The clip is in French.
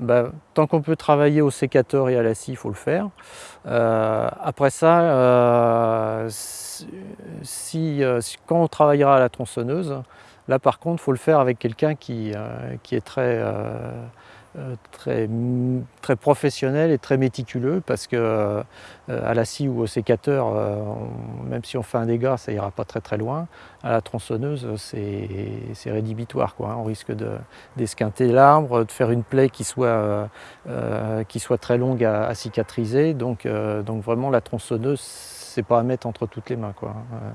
bah, tant qu'on peut travailler au sécateur et à la scie, il faut le faire. Euh, après ça, euh, si, quand on travaillera à la tronçonneuse, là par contre, il faut le faire avec quelqu'un qui, qui, est très euh, très, très professionnel et très méticuleux parce que euh, à la scie ou au sécateur, euh, même si on fait un dégât, ça ira pas très très loin. À la tronçonneuse, c'est rédhibitoire. Quoi, hein. On risque d'esquinter l'arbre, de faire une plaie qui soit, qui soit très longue à, cicatriser. Donc, donc vraiment, la tronçonneuse, c'est pas à mettre entre toutes les mains. Quoi. Hein.